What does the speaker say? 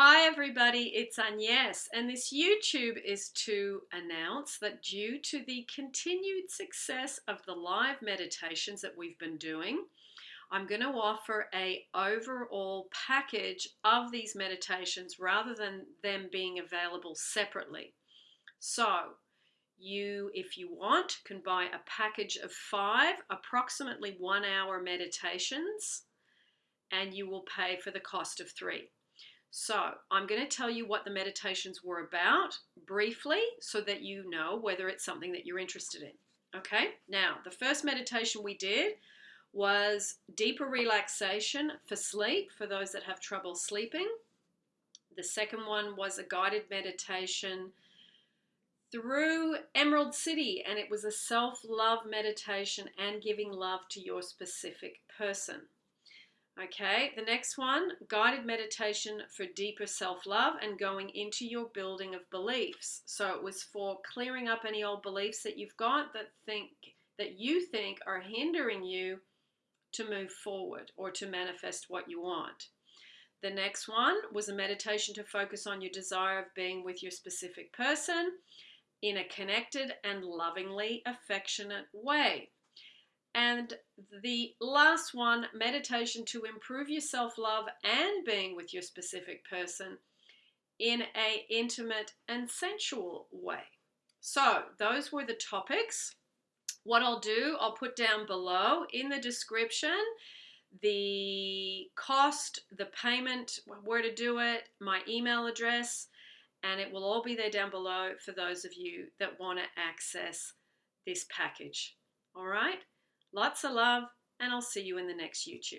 Hi everybody, it's Agnes and this YouTube is to announce that due to the continued success of the live meditations that we've been doing, I'm going to offer a overall package of these meditations rather than them being available separately. So you, if you want, can buy a package of five approximately one hour meditations and you will pay for the cost of three. So I'm going to tell you what the meditations were about briefly so that you know whether it's something that you're interested in. Okay, now the first meditation we did was deeper relaxation for sleep for those that have trouble sleeping. The second one was a guided meditation through Emerald City, and it was a self love meditation and giving love to your specific person. Okay, the next one guided meditation for deeper self love and going into your building of beliefs. So it was for clearing up any old beliefs that you've got that think that you think are hindering you to move forward or to manifest what you want. The next one was a meditation to focus on your desire of being with your specific person in a connected and lovingly affectionate way. And the last one, meditation to improve your self-love and being with your specific person in a intimate and sensual way. So those were the topics. What I'll do, I'll put down below in the description the cost, the payment, where to do it, my email address, and it will all be there down below for those of you that want to access this package. All right? Lots of love, and I'll see you in the next YouTube.